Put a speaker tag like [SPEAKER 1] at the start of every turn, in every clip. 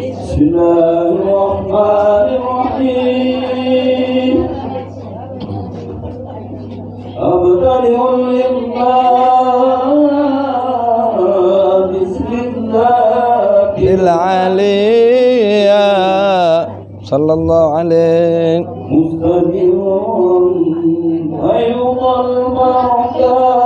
[SPEAKER 1] بسم الله الرحمن الرحيم أبتدئ الإمام بسم الله
[SPEAKER 2] العليا صلى الله عليه
[SPEAKER 1] مستمر أيضا البركات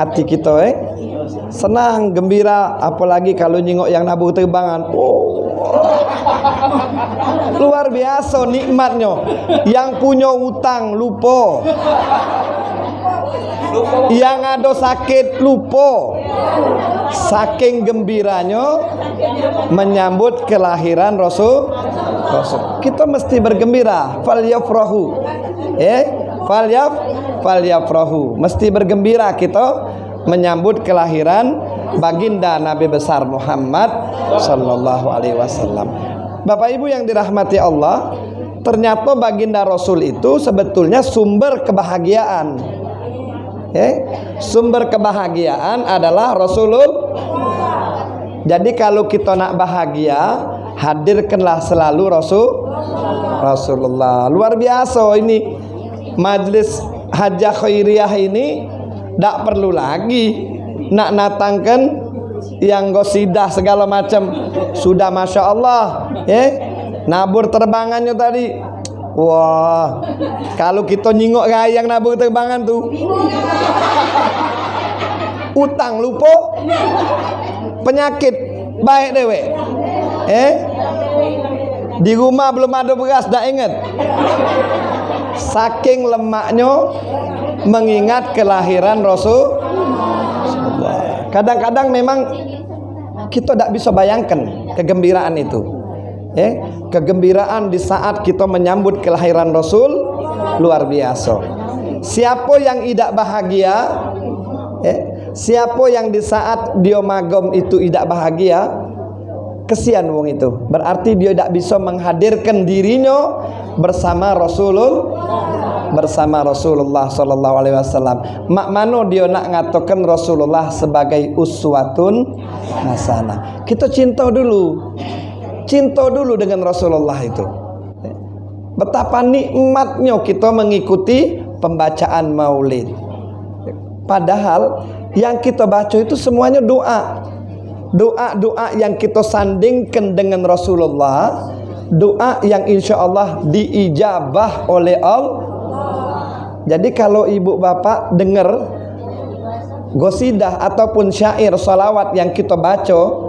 [SPEAKER 2] hati kita eh. Senang gembira apalagi kalau nyingok yang nabuh terbangan. Oh. Luar biasa nikmatnya. Yang punya utang lupa. Yang ada sakit lupa. Saking gembiranya menyambut kelahiran Rasul Rasul. Kita mesti bergembira. Fal yafrahu. Eh fal yaf fal yafrahu mesti bergembira kita menyambut kelahiran baginda Nabi besar Muhammad sallallahu alaihi wasallam Bapak Ibu yang dirahmati Allah ternyata baginda Rasul itu sebetulnya sumber kebahagiaan Ya, sumber kebahagiaan adalah Rasulullah. Jadi kalau kita nak bahagia, hadirkanlah selalu Rasul Rasulullah. Luar biasa ini majlis hajah khairiyah ini tak perlu lagi nak natangkan yang gosidah segala macam. Sudah masya Allah ya. Nabur terbangannya tadi. Wah, kalau kita nyingok gayang nabur terbangan tuh, utang lupa, penyakit baik dewe, eh, di rumah belum ada beras, dah ingat, saking lemaknya mengingat kelahiran Rasul. Kadang-kadang memang kita tidak bisa bayangkan kegembiraan itu. Ya kegembiraan di saat kita menyambut kelahiran Rasul luar biasa. Siapa yang tidak bahagia ya, siapa yang di saat dia magom itu tidak bahagia kesian wong itu. Berarti dia tidak bisa menghadirkan dirinya bersama Rasulullah bersama Rasulullah sallallahu alaihi wasallam. Mak mano dia nak ngatakan Rasulullah sebagai uswatun hasanah. Kita cinta dulu. Cinta dulu dengan Rasulullah itu. Betapa nikmatnya kita mengikuti pembacaan maulid. Padahal yang kita baca itu semuanya doa. Doa-doa yang kita sandingkan dengan Rasulullah doa yang insya Allah diijabah oleh Allah. Jadi kalau ibu bapak dengar gosidah ataupun syair salawat yang kita baca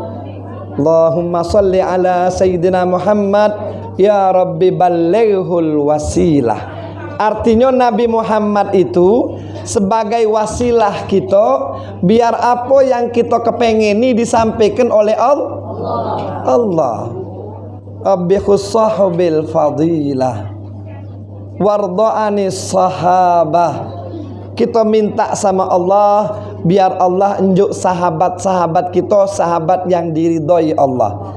[SPEAKER 2] Allahumma salli ala Sayyidina Muhammad Ya Rabbi ballighul wasilah. Artinya Nabi Muhammad itu sebagai wasilah kita biar apa yang kita kepengini disampaikan oleh Allah. Allah abikhus sahabil fadilah warda'ani sahabah kita minta sama Allah biar Allah unjuk sahabat-sahabat kita sahabat yang diridhoi Allah.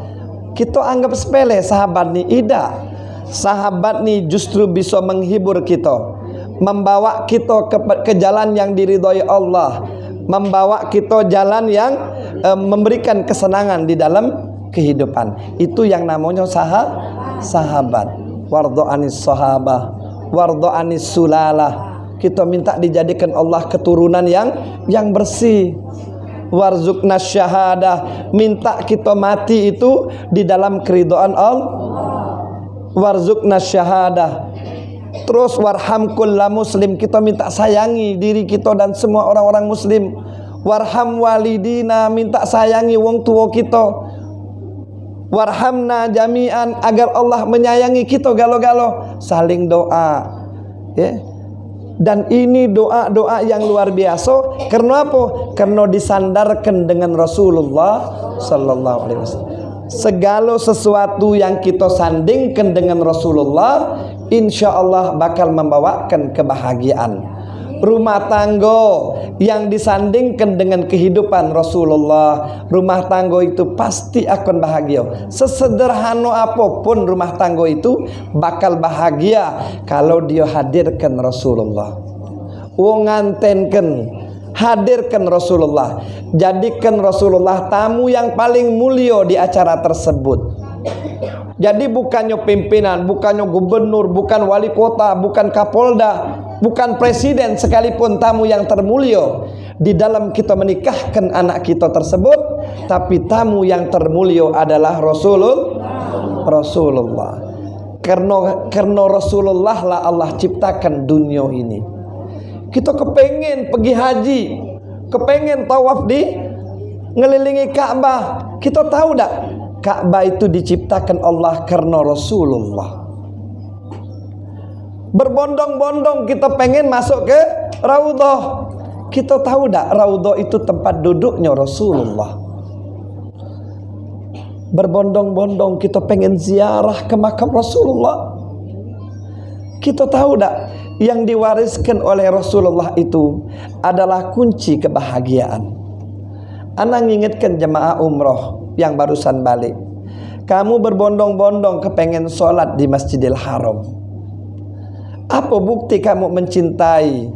[SPEAKER 2] Kita anggap sepele sahabat ni tidak. Sahabat ni justru bisa menghibur kita membawa kita ke, ke jalan yang diridhoi Allah, membawa kita jalan yang e, memberikan kesenangan di dalam kehidupan. Itu yang namanya sahab, sahabat. Wardo anis sahabah, wardo anis sulalah. Kita minta dijadikan Allah keturunan yang yang bersih. Warzukna syahadah, minta kita mati itu di dalam keridhaan Allah. Warzukna syahadah, Terus warham kulla muslim kita minta sayangi diri kita dan semua orang-orang muslim. Warham walidina minta sayangi wong tua kita. Warhamna jami'an agar Allah menyayangi kita galo-galo. Saling doa. Ya. Dan ini doa-doa yang luar biasa. Karena apa? Karena disandarkan dengan Rasulullah sallallahu alaihi wasallam. Segala sesuatu yang kita sandingkan dengan Rasulullah insya Allah bakal membawakan kebahagiaan rumah tangga yang disandingkan dengan kehidupan Rasulullah. Rumah tangga itu pasti akan bahagia. Sesederhana apa pun rumah tangga itu bakal bahagia kalau dia hadirkan Rasulullah. Wong ngantenken hadirkan Rasulullah. Jadikan Rasulullah tamu yang paling mulia di acara tersebut. Jadi bukannya pimpinan, bukannya gubernur, bukan wali kota, bukan kapolda, bukan presiden sekalipun tamu yang termulia di dalam kita menikahkan anak kita tersebut, tapi tamu yang termulia adalah Rasulullah. Rasulullah. Karena karena Rasulullah lah Allah ciptakan dunia ini. Kita kepengen pergi haji, kepengen tawaf di ngelilingi Ka'bah. Kita tahu tak Ka'bah itu diciptakan Allah karena Rasulullah. Berbondong-bondong kita pengen masuk ke Raudhah. Kita tahu tak Raudhah itu tempat duduknya Rasulullah. Berbondong-bondong kita pengen ziarah ke makam Rasulullah. Kita tahu tak yang diwariskan oleh Rasulullah itu adalah kunci kebahagiaan. Anak ingatkan jemaah umroh yang barusan balik kamu berbondong-bondong kepengen sholat di Masjidil Haram apa bukti kamu mencintai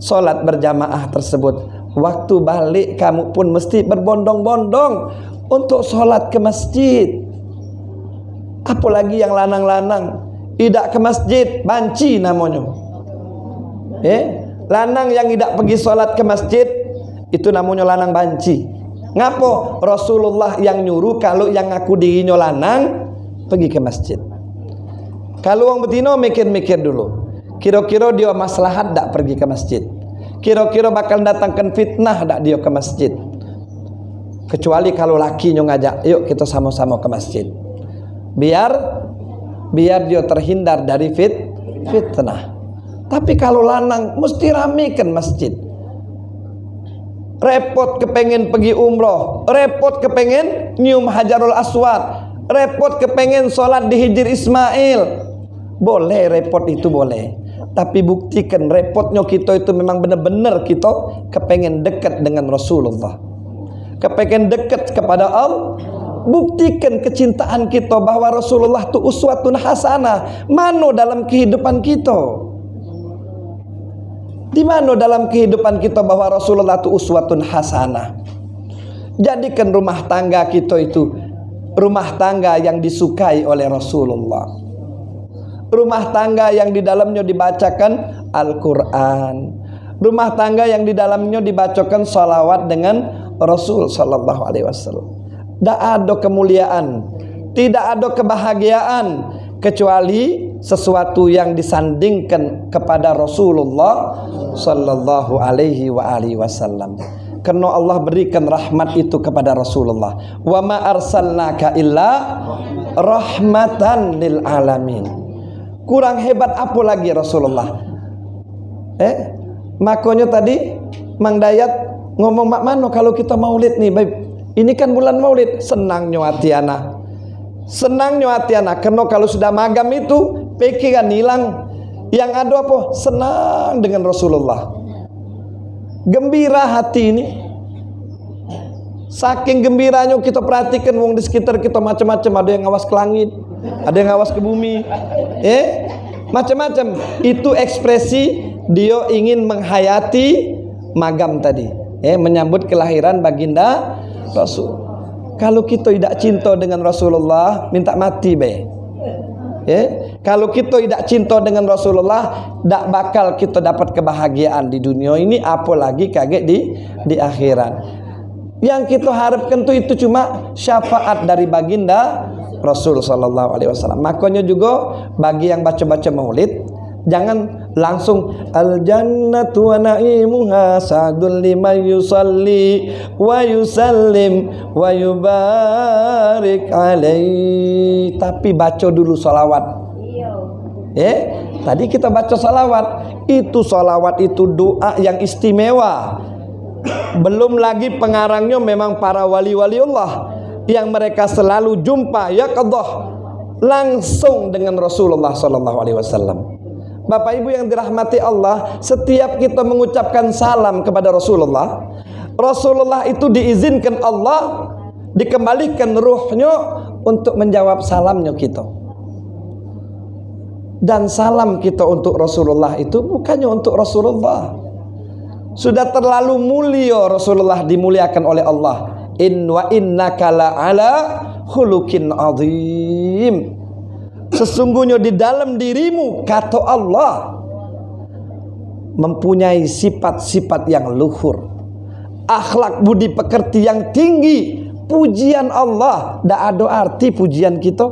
[SPEAKER 2] sholat berjamaah tersebut? Waktu balik kamu pun mesti berbondong-bondong untuk sholat ke masjid. Apalagi yang lanang-lanang. Tidak ke masjid banci namanya. Eh? Lanang yang tidak pergi sholat ke masjid itu namanya lanang banci. Ngapo Rasulullah yang nyuruh kalau yang ngaku dirinya lanang pergi ke masjid. Kalau orang betino mikir-mikir dulu. Kira-kira dia maslahat tak pergi ke masjid. Kira-kira bakal datangkan fitnah tak dia ke masjid. Kecuali kalau laki lakinya ngajak, yuk kita sama-sama ke masjid. Biar biar dia terhindar dari fit fitnah. Tapi kalau lanang mesti ramekan masjid repot kepengen pergi umroh, repot kepengen nyium hajarul aswad, repot kepengen sholat di hijir Ismail. Boleh repot itu boleh. Tapi buktikan repotnya kita itu memang benar-benar kita kepengen dekat dengan Rasulullah. Kepengen dekat kepada Allah. buktikan kecintaan kita bahwa Rasulullah itu uswatun hasanah. Mano dalam kehidupan kita? Di mana dalam kehidupan kita bahwa Rasulullah itu uswatun hasanah? Jadikan rumah tangga kita itu rumah tangga yang disukai oleh Rasulullah. Rumah tangga yang di dalamnya dibacakan Al-Quran. Rumah tangga yang di dalamnya dibacakan salawat dengan Rasul Sallallahu Alaihi Wasallam. Tidak ada kemuliaan, tidak ada kebahagiaan kecuali sesuatu yang disandingkan kepada Rasulullah sallallahu alaihi wasallam. Karena Allah berikan rahmat itu kepada Rasulullah. Wa ma arsalnaka illa rahmatan lil alamin. Kurang hebat apa lagi Rasulullah? Eh, makanya tadi Mang Dayat ngomong mak mano kalau kita maulid nih, baik. Ini kan bulan maulid, anak senangnya hati anak karena kalau sudah magam itu pikiran hilang. Yang ada apa? Senang dengan Rasulullah. Gembira hati ini. Saking gembiranya kita perhatikan wong di sekitar kita macam-macam. Ada yang ngawas ke langit ada yang ngawas ke bumi eh macam-macam itu ekspresi dia ingin menghayati magam tadi eh menyambut kelahiran baginda Rasul kalau kita tidak cinta dengan Rasulullah, minta mati be. Ya, kalau kita tidak cinta dengan Rasulullah, tidak bakal kita dapat kebahagiaan di dunia ini, apalagi kaget di di akhirat. Yang kita harapkan tuh itu cuma syafaat dari baginda Rasul Sallallahu Alaihi Wasallam. Makanya juga bagi yang baca-baca Maulid, Jangan langsung al jannatu wa na'imuha sa'dul liman yusalli wa yusallim wa yubarik alaihi. Tapi baca dulu salawat. Eh, tadi kita baca salawat. Itu salawat itu doa yang istimewa. Belum lagi pengarangnya memang para wali-wali Allah yang mereka selalu jumpa ya qadah langsung dengan Rasulullah sallallahu alaihi wasallam. Bapak Ibu yang dirahmati Allah, setiap kita mengucapkan salam kepada Rasulullah, Rasulullah itu diizinkan Allah dikembalikan ruhnya untuk menjawab salamnya kita. Dan salam kita untuk Rasulullah itu bukannya untuk Rasulullah. Sudah terlalu mulia Rasulullah dimuliakan oleh Allah. In wa innaka la ala khuluqin azim. Sesungguhnya di dalam dirimu kata Allah mempunyai sifat-sifat yang luhur. Akhlak budi pekerti yang tinggi. Pujian Allah, tidak ada arti pujian kita.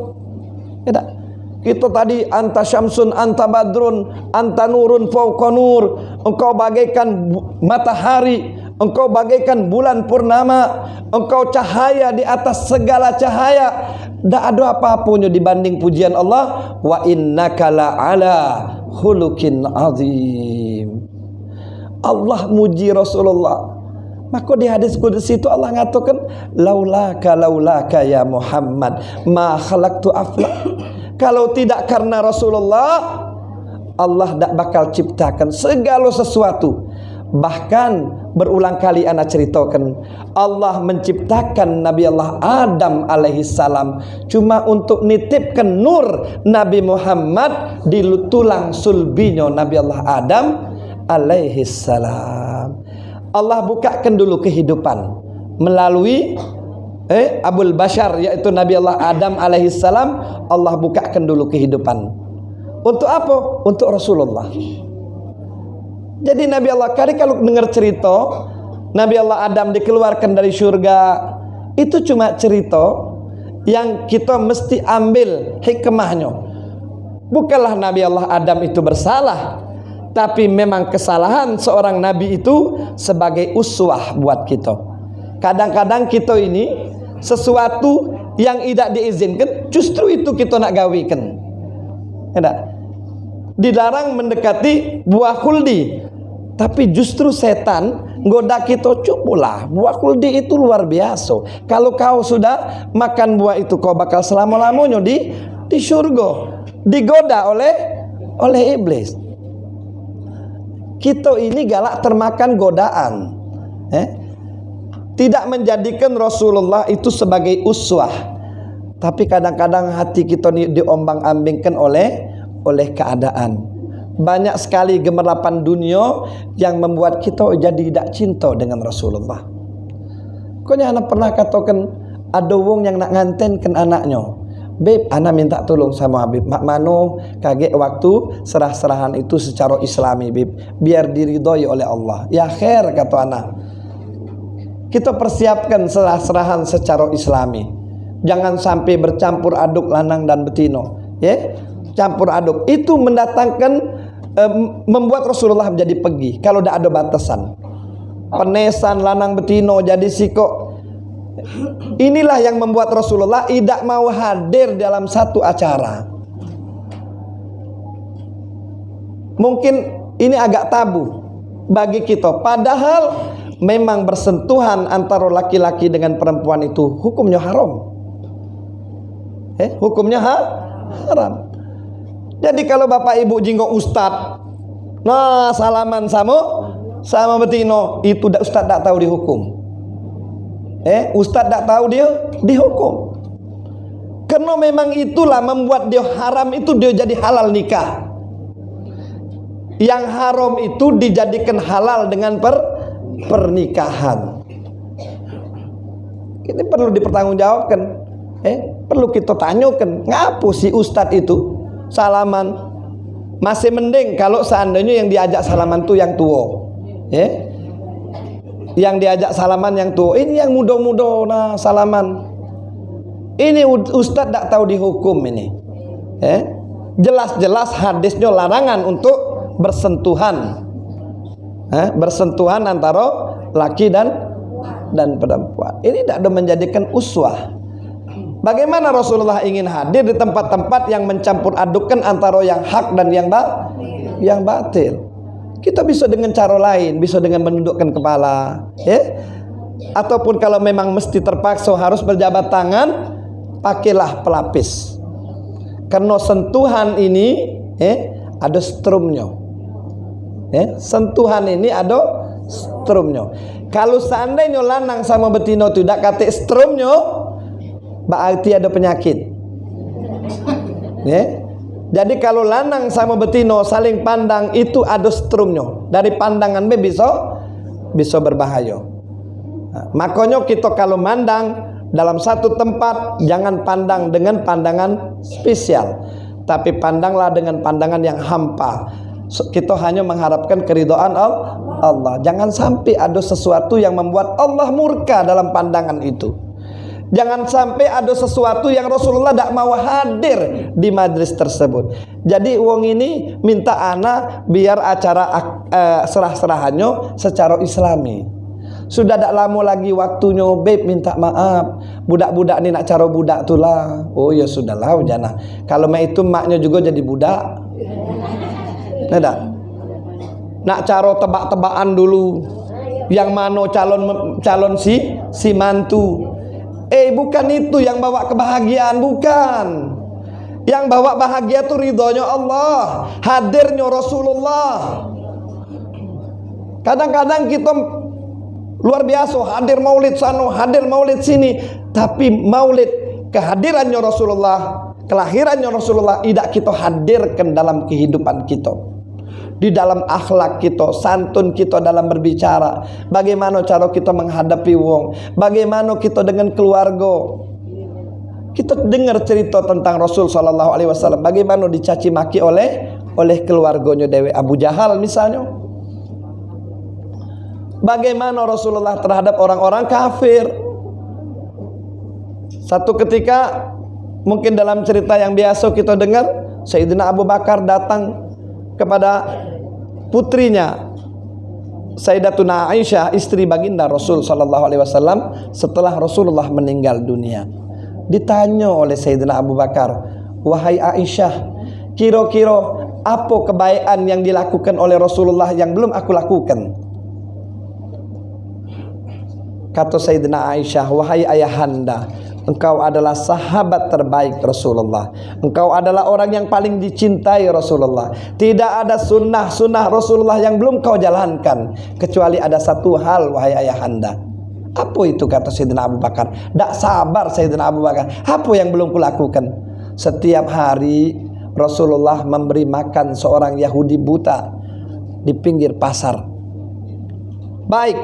[SPEAKER 2] Tidak. Kita tadi anta syamsun, anta badrun, anta nurun fauqa nur. Engkau bagaikan matahari, engkau bagaikan bulan purnama, engkau cahaya di atas segala cahaya. Tak ada apa-apanya dibanding pujian Allah wa innaka la ala khuluqin azim. Allah muji Rasulullah. Maka di hadis kudus itu Allah ngatakan laulaka laulaka ya Muhammad ma khalaqtu afla. Kalau tidak karena Rasulullah Allah tak bakal ciptakan segala sesuatu. Bahkan berulang kali anak ceritakan Allah menciptakan Nabi Allah Adam alaihi salam cuma untuk nitipkan nur Nabi Muhammad di tulang sulbinya Nabi Allah Adam alaihi salam. Allah bukakan dulu kehidupan melalui eh Abul Bashar yaitu Nabi Allah Adam alaihi salam. Allah bukakan dulu kehidupan. Untuk apa? Untuk Rasulullah jadi Nabi Allah kali kalau dengar cerita Nabi Allah Adam dikeluarkan dari surga itu cuma cerita yang kita mesti ambil hikmahnya. Bukanlah Nabi Allah Adam itu bersalah, tapi memang kesalahan seorang nabi itu sebagai uswah buat kita. Kadang-kadang kita ini sesuatu yang tidak diizinkan justru itu kita nak gawikan. Tidak. Dilarang mendekati buah kuldi tapi justru setan goda kita cupulah buah kuldi itu luar biasa. Kalau kau sudah makan buah itu kau bakal selama-lamanya di di surga. Digoda oleh oleh iblis. Kita ini galak termakan godaan. Eh? tidak menjadikan Rasulullah itu sebagai uswah. Tapi kadang-kadang hati kita diombang-ambingkan oleh oleh keadaan. Banyak sekali gemerlapan dunia yang membuat kita jadi tidak cinta dengan Rasulullah. Koknya anak pernah katakan ada wong yang nak ngantenkan anaknya. Beb, anak minta tolong sama Habib. Mak mano kaget waktu serah-serahan itu secara islami, Beb. Biar diridhoi oleh Allah. Ya khair, kata anak. Kita persiapkan serah-serahan secara islami. Jangan sampai bercampur aduk lanang dan betino. Ya, campur aduk. Itu mendatangkan, eh, membuat Rasulullah menjadi pergi. Kalau tidak ada batasan. Penesan lanang betino jadi sikok Inilah yang membuat Rasulullah tidak mau hadir dalam satu acara. Mungkin ini agak tabu bagi kita. Padahal memang bersentuhan antara laki-laki dengan perempuan itu hukumnya haram. Eh, hukumnya ha? haram. Jadi kalau bapak ibu jinggo ustad, nah salaman sama sama betino itu ustad tak tahu dihukum. Eh, ustaz tak tahu dia dihukum. Karena memang itulah membuat dia haram itu dia jadi halal nikah. Yang haram itu dijadikan halal dengan per pernikahan. Ini perlu dipertanggungjawabkan. Eh, perlu kita tanyakan, ngapa si ustadz itu salaman. Masih mending kalau seandainya yang diajak salaman tuh yang tua. Eh, yang diajak salaman yang tua. Ini yang muda-muda nah salaman. Ini ustadz tak tahu dihukum ini. Eh jelas-jelas hadisnya larangan untuk bersentuhan. Eh? bersentuhan antara laki dan dan perempuan. Ini tidak ada menjadikan uswah bagaimana Rasulullah ingin hadir di tempat-tempat yang mencampur adukkan antara yang hak dan yang ba yang batil kita bisa dengan cara lain, bisa dengan menundukkan kepala, ya. Ataupun kalau memang mesti terpaksa harus berjabat tangan, pakailah pelapis. Karena sentuhan ini, ya, ada strumnya. Ya, sentuhan ini ada strumnya. Kalau seandainya lanang sama betino tidak kate strumnya, berarti ada penyakit. Ya, jadi kalau lanang sama betino saling pandang itu ada strumnya. Dari pandangan be bisa bisa berbahaya. Nah, makanya kita kalau mandang dalam satu tempat jangan pandang dengan pandangan spesial. Tapi pandanglah dengan pandangan yang hampa. Kita hanya mengharapkan keridhaan Allah. Jangan sampai ada sesuatu yang membuat Allah murka dalam pandangan itu. Jangan sampai ada sesuatu yang Rasulullah tidak mau hadir di majlis tersebut. Jadi uang ini minta anak biar acara uh, serah-serahannya secara islami. Sudah tidak lama lagi waktunya beb minta maaf. Budak-budak ini nak cara budak lah. Oh ya sudahlah jana. Kalau mak itu maknya juga jadi budak. Tidak. Nak cara tebak-tebakan dulu. Yang mana calon calon si si mantu Eh bukan itu yang bawa kebahagiaan Bukan. Yang bawa bahagia itu ridhonya Allah Hadirnya Rasulullah. Kadang-kadang kita Luar biasa Hadir maulid sana Hadir maulid sini Tapi maulid kehadirannya Rasulullah Kelahirannya Rasulullah Tidak kita hadirkan dalam kehidupan kita di dalam akhlak kita, santun kita dalam berbicara, bagaimana cara kita menghadapi wong, bagaimana kita dengan keluarga. Kita dengar cerita tentang Rasul sallallahu alaihi wasallam, bagaimana dicaci maki oleh oleh keluarganya Dewi Abu Jahal misalnya. Bagaimana Rasulullah terhadap orang-orang kafir. Satu ketika mungkin dalam cerita yang biasa kita dengar Sayyidina Abu Bakar datang kepada putrinya Sayyidatuna Aisyah istri baginda Rasul sallallahu alaihi wasallam setelah Rasulullah meninggal dunia. Ditanya oleh Sayyidina Abu Bakar, "Wahai Aisyah, kira-kira apa kebaikan yang dilakukan oleh Rasulullah yang belum aku lakukan?" Kata Sayyidina Aisyah, "Wahai ayahanda, Engkau adalah sahabat terbaik Rasulullah. Engkau adalah orang yang paling dicintai Rasulullah. Tidak ada sunnah-sunnah Rasulullah yang belum kau jalankan. Kecuali ada satu hal wahai ayahanda. Apa itu kata Sayyidina Abu Bakar? Tak sabar Sayyidina Abu Bakar. Apa yang belum kulakukan? Setiap hari Rasulullah memberi makan seorang Yahudi buta di pinggir pasar. Baik,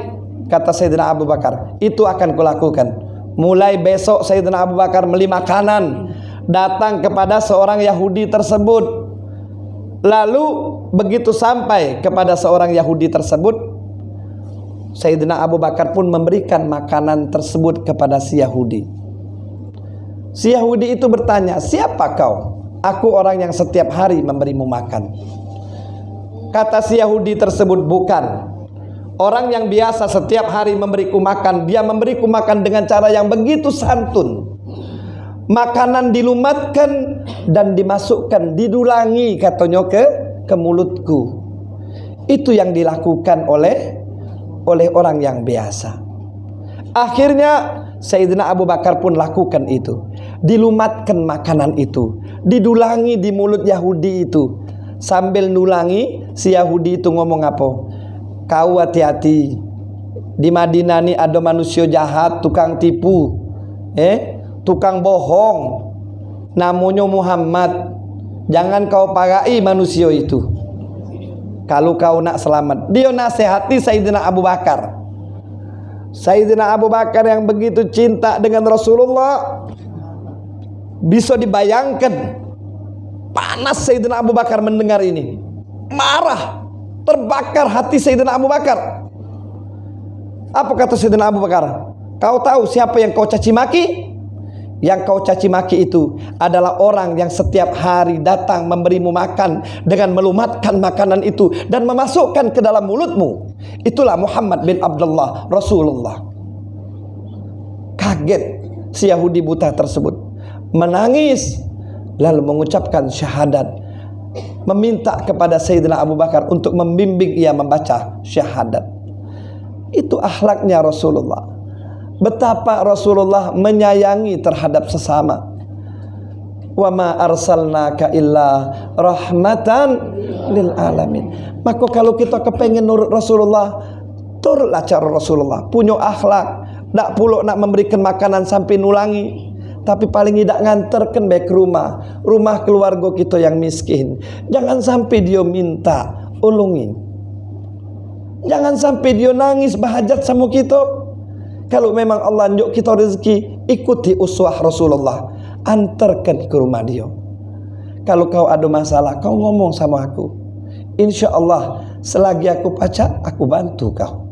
[SPEAKER 2] kata Sayyidina Abu Bakar, itu akan kulakukan. Mulai besok Sayyidina Abu Bakar beli makanan datang kepada seorang Yahudi tersebut. Lalu begitu sampai kepada seorang Yahudi tersebut, Sayyidina Abu Bakar pun memberikan makanan tersebut kepada si Yahudi. Si Yahudi itu bertanya, siapa kau? Aku orang yang setiap hari memberimu makan. Kata si Yahudi tersebut, bukan. Orang yang biasa setiap hari memberiku makan, dia memberiku makan dengan cara yang begitu santun. Makanan dilumatkan dan dimasukkan, didulangi katanya ke ke mulutku. Itu yang dilakukan oleh oleh orang yang biasa. Akhirnya Sayyidina Abu Bakar pun lakukan itu. Dilumatkan makanan itu, didulangi di mulut Yahudi itu. Sambil nulangi, si Yahudi itu ngomong apa? Kau hati-hati. Di Madinah ini ada manusia jahat, tukang tipu, eh, tukang bohong. Namanya Muhammad. Jangan kau pakai manusia itu. Kalau kau nak selamat Dia nasihati Sayyidina Abu Bakar Sayyidina Abu Bakar yang begitu cinta dengan Rasulullah Bisa dibayangkan Panas Sayyidina Abu Bakar mendengar ini Marah Terbakar hati Sayyidina Abu Bakar Apa kata Sayyidina Abu Bakar Kau tahu siapa yang kau caci maki yang kau caci maki itu adalah orang yang setiap hari datang memberimu makan dengan melumatkan makanan itu dan memasukkan ke dalam mulutmu. Itulah Muhammad bin Abdullah Rasulullah. Kaget si Yahudi buta tersebut. Menangis lalu mengucapkan syahadat. Meminta kepada Sayyidina Abu Bakar untuk membimbing ia membaca syahadat. Itu akhlaknya Rasulullah betapa Rasulullah menyayangi terhadap sesama. Wa ma arsalnaka illa rahmatan lil alamin. Maka kalau kita kepengen nurut Rasulullah, turutlah cara Rasulullah, punya akhlak, tak puluk nak memberikan makanan sampai nulangi. Tapi paling tidak nganterkan baik rumah Rumah keluarga kita yang miskin Jangan sampai dia minta Ulungin Jangan sampai dia nangis bahajat sama kita kalau memang Allah nyuk kita rezeki, ikuti uswah Rasulullah. Antarkan ke rumah dia. Kalau kau ada masalah, kau ngomong sama aku. Insya Allah, selagi aku pacak, aku bantu kau.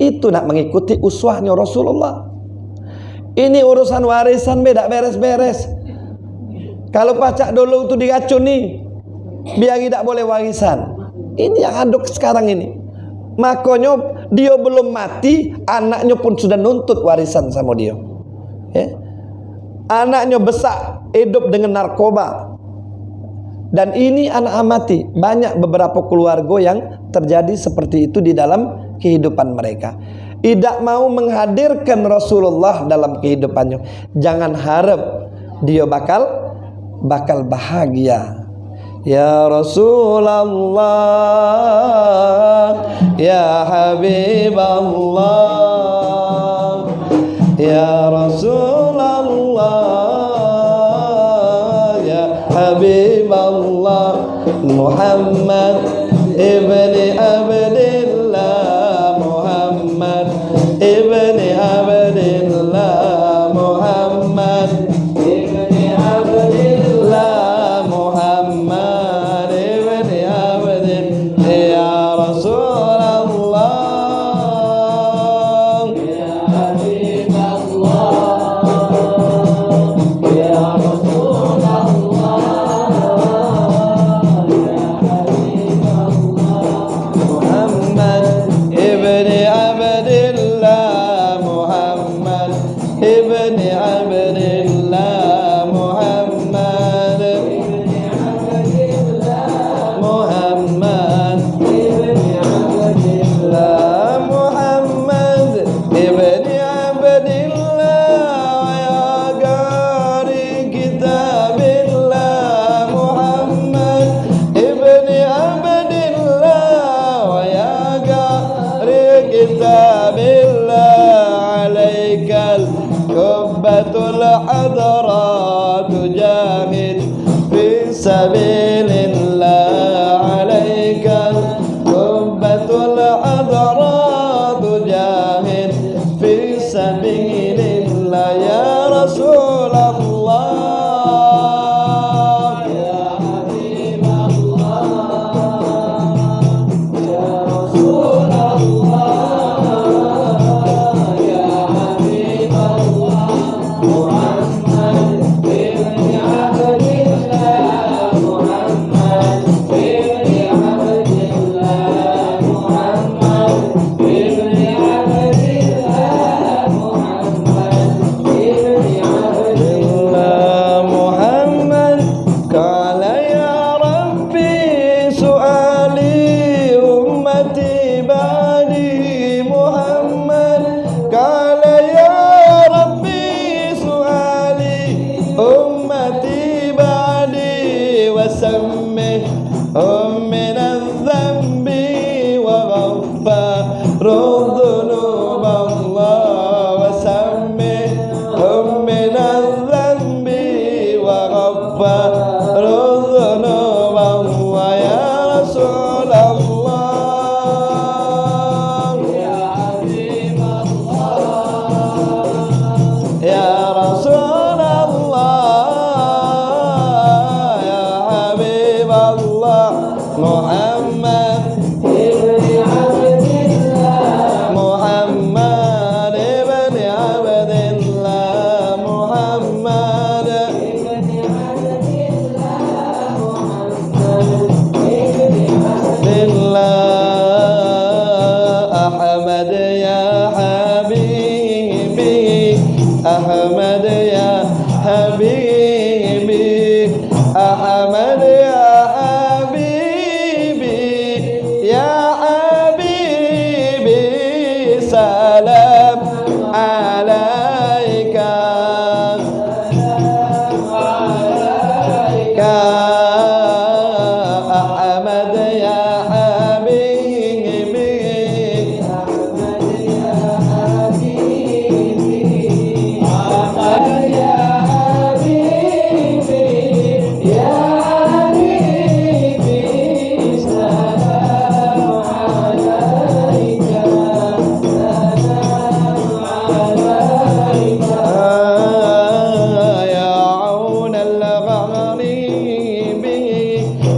[SPEAKER 2] Itu nak mengikuti uswahnya Rasulullah. Ini urusan warisan beda beres-beres. Kalau pacak dulu itu diracuni, biar tidak boleh warisan. Ini yang aduk sekarang ini. Makanya dia belum mati, anaknya pun sudah nuntut warisan sama dia. Ya. Anaknya besar, hidup dengan narkoba. Dan ini anak amati. Banyak beberapa keluarga yang terjadi seperti itu di dalam kehidupan mereka. Tidak mau menghadirkan Rasulullah dalam kehidupannya. Jangan harap dia bakal bakal bahagia. Ya Rasulullah Ya Habibullah Ya Rasulullah Ya Habibullah Muhammad ibni Abdillah بن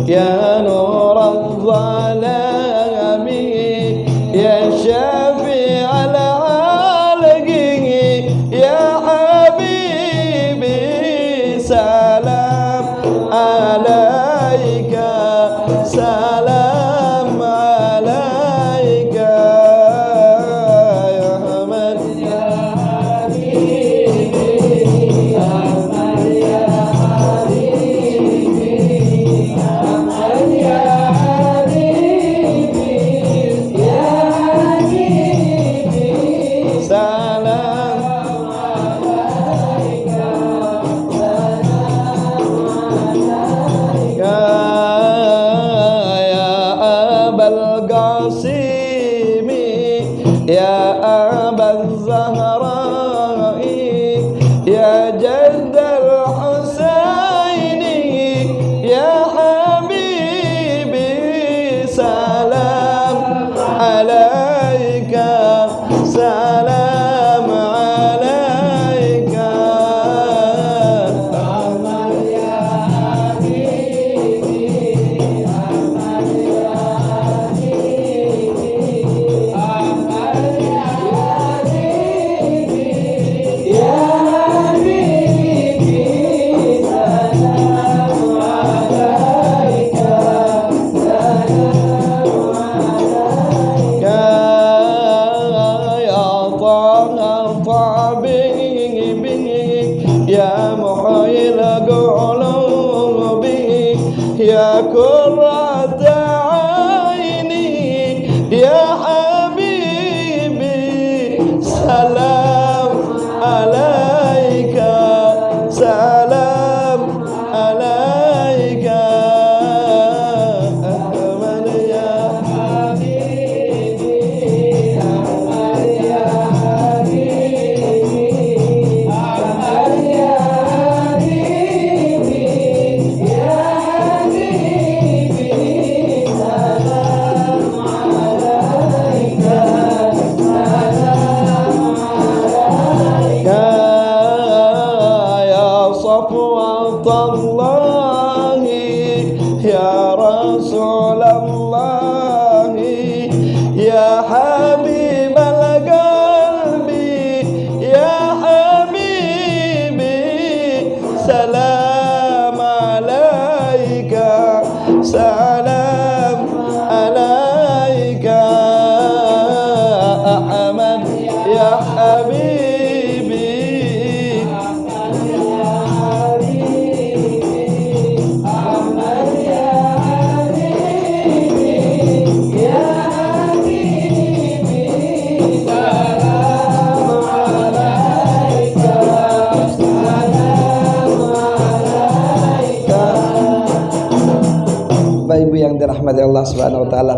[SPEAKER 2] يا نور الظلام la la.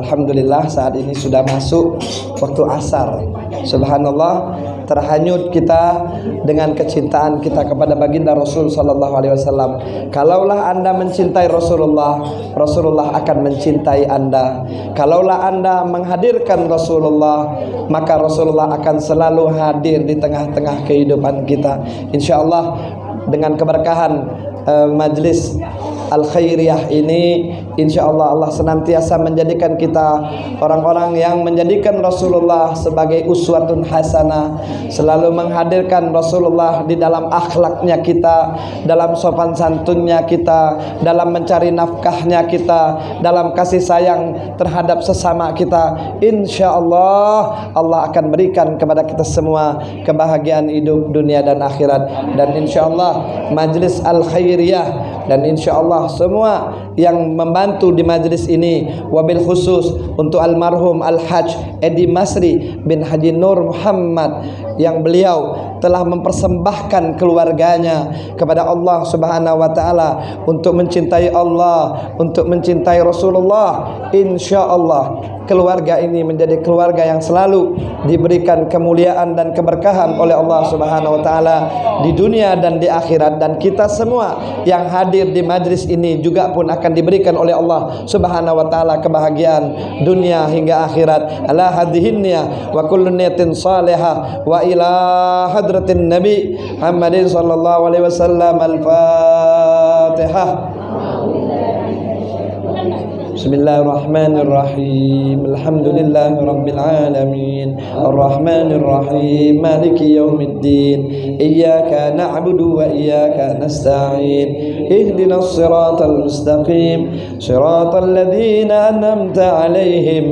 [SPEAKER 2] Alhamdulillah saat ini sudah masuk waktu asar. Subhanallah terhanyut kita dengan kecintaan kita kepada baginda Rasul sallallahu alaihi wasallam. Kalaulah Anda mencintai Rasulullah, Rasulullah akan mencintai Anda. Kalaulah Anda menghadirkan Rasulullah, maka Rasulullah akan selalu hadir di tengah-tengah kehidupan kita. Insyaallah dengan keberkahan uh, majlis Al Khairiyah ini insya Allah Allah senantiasa menjadikan kita orang-orang yang menjadikan Rasulullah sebagai uswatun hasanah selalu menghadirkan Rasulullah di dalam akhlaknya kita dalam sopan santunnya kita dalam mencari nafkahnya kita dalam kasih sayang terhadap sesama kita. Insya Allah Allah akan berikan kepada kita semua kebahagiaan hidup dunia dan akhirat. Dan insya Allah majlis Al Khairiyah dan insya Allah semua yang membantu di majlis ini wabil khusus untuk almarhum Al-Hajj Edi Masri bin Haji Nur Muhammad yang beliau telah mempersembahkan keluarganya kepada Allah Subhanahu wa taala untuk mencintai Allah, untuk mencintai Rasulullah. Insyaallah keluarga ini menjadi keluarga yang selalu diberikan kemuliaan dan keberkahan oleh Allah Subhanahu wa taala di dunia dan di akhirat. Dan kita semua yang hadir di majlis ini juga pun akan diberikan oleh Allah Subhanahu wa taala kebahagiaan dunia hingga akhirat. Ala hadhihinnya wa kullu niyatin salihah wa ila hadratin nabi Muhammadin sallallahu alaihi wasallam. Al-fatihah بسم الله الرحمن الرحيم الحمد لله رب العالمين الرحمن الرحيم مالك يوم الدين إياك نعبد وإياك نستعين اهدنا الصراط المستقيم صراط الذين أنمت عليهم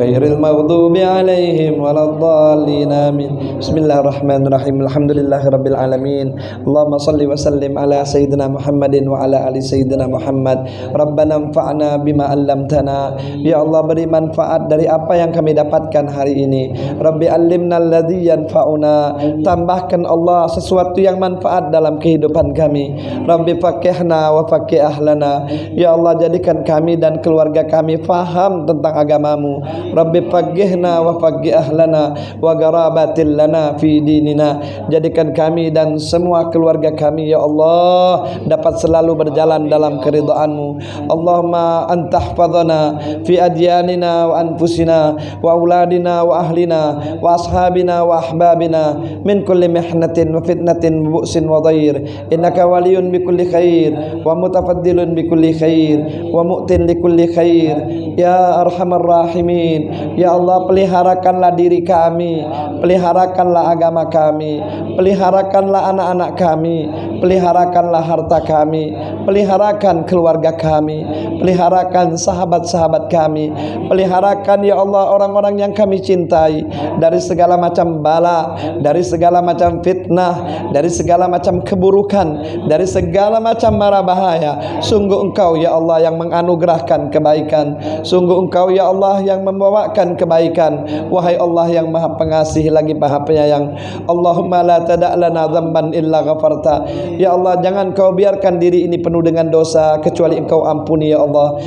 [SPEAKER 2] غير المغضوب عليهم ولا الضالين آمين بسم الله الرحمن الرحيم الحمد لله رب العالمين اللهم صل وسلم على سيدنا محمد وعلى آل سيدنا محمد ربنا انفعنا بما allamtana. Ya Allah beri manfaat dari apa yang kami dapatkan hari ini. Rabbi allimna alladhi yanfa'una. Tambahkan Allah sesuatu yang manfaat dalam kehidupan kami. Rabbi fakihna wa fakih ahlana. Ya Allah jadikan kami dan keluarga kami faham tentang agamamu. Rabbi fakihna wa fakih ahlana wa garabatil lana fi dinina. Jadikan kami dan semua keluarga kami ya Allah dapat selalu berjalan dalam keridhaanmu. Allahumma antah واحفظنا في أدياننا وأنفسنا وأولادنا وأهلنا وأصحابنا وأحبابنا من كل محنة وفتنة وبؤس وضير إنك ولي بكل خير ومتفضل بكل خير ومؤت لكل خير Ya Arhamar Rahimin Ya Allah peliharakanlah diri kami Peliharakanlah agama kami Peliharakanlah anak-anak kami Peliharakanlah harta kami Peliharakan keluarga kami Peliharakan sahabat-sahabat kami. Peliharakan ya Allah orang-orang yang kami cintai. Dari segala macam bala Dari segala macam fitnah Dari segala macam keburukan Dari segala macam marah bahaya. Sungguh engkau ya Allah yang menganugerahkan kebaikan. Sungguh engkau ya Allah yang membawakan kebaikan. Wahai Allah yang maha pengasih lagi maha penyayang. Allahumma la tada' lana zamban illa ghafarta. Ya Allah jangan kau biarkan diri ini penuh dengan dosa Kecuali engkau ampuni ya Allah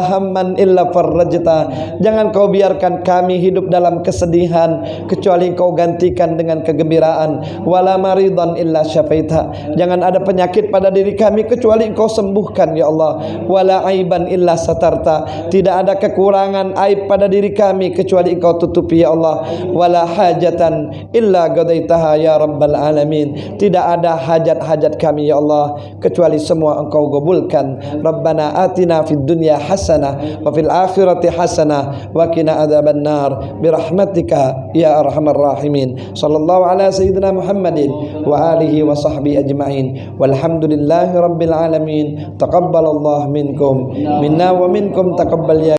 [SPEAKER 2] Walahamman illa farrajta. Jangan kau biarkan kami hidup dalam kesedihan Kecuali engkau gantikan dengan kegembiraan. Wala maridan illa syafaita. Jangan ada penyakit pada diri kami Kecuali engkau sembuhkan ya Allah. Wala aiban illa satarta. Tidak ada kekurangan aib pada diri kami kecuali engkau tutupi ya Allah. Wala hajatan illa qadaitaha ya rabbal alamin. Tidak ada hajat-hajat kami ya Allah kecuali semua engkau gabulkan rabbana atina fid dunya wa fil akhirati hasanah wa qina adzaban nar birahmatika ya arhamar rahimin sallallahu ala sayyidina muhammadin wa alihi wa sahbihi ajma'in walhamdulillahi rabbil alamin taqabbalallahu minkum minna wa minkum taqabbal